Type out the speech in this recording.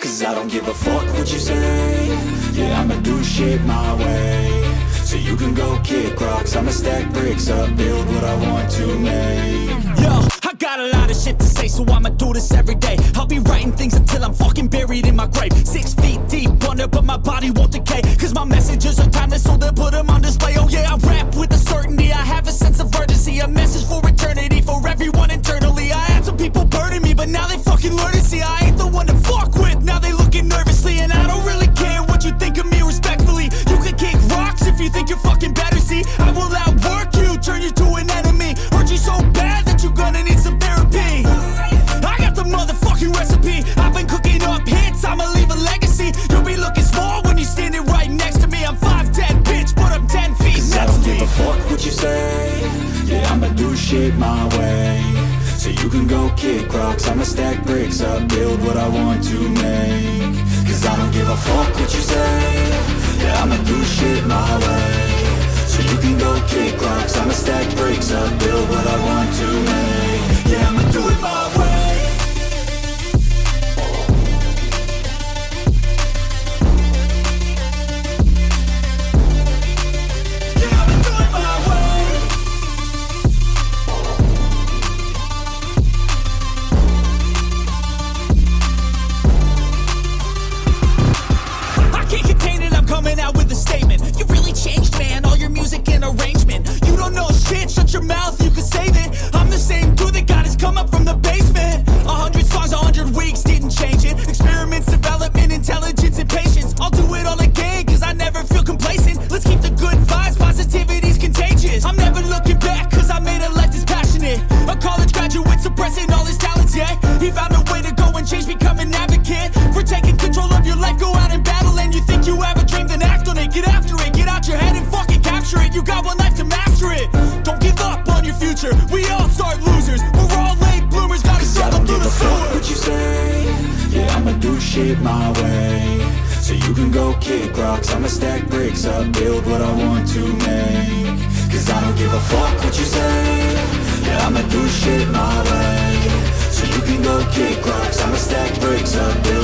Cause I don't give a fuck what you say Yeah, I'ma do shit my way So you can go kick rocks I'ma stack bricks up, build what I want to make Yo, I got a lot of shit to say, so I'ma do this every day. I'll be writing things until I'm fucking buried in my grave. Six feet deep under, but my body won't decay. Cause my messages are timeless, so they'll put them see I ain't the one to fuck with. Now they looking nervously, and I don't really care what you think of me respectfully. You can kick rocks if you think you're fucking better. See, I will outwork you, turn you to an enemy. Hurt you so bad that you're gonna need some therapy. I got the motherfucking recipe. I've been cooking up hits, I'ma leave a legacy. You'll be looking small when you're standing right next to me. I'm 5'10, bitch, but I'm 10 feet Cause I don't give a fuck what you say Yeah, I'ma do shit my way So you can go kick rocks. I'ma stack bricks up, build what I want to make. Cause I don't give a fuck what you say. Yeah, I'ma do shit my way. So you can go kick rocks. I'ma stack bricks up, future. We all start losers. We're all late bloomers, gotta struggle don't through give the a fuck sewer. what you say. Yeah, I'ma do shit my way. So you can go kick rocks. I'ma stack bricks up, build what I want to make. Cause I don't give a fuck what you say. Yeah, I'ma do shit my way. So you can go kick rocks. I'ma stack bricks up, build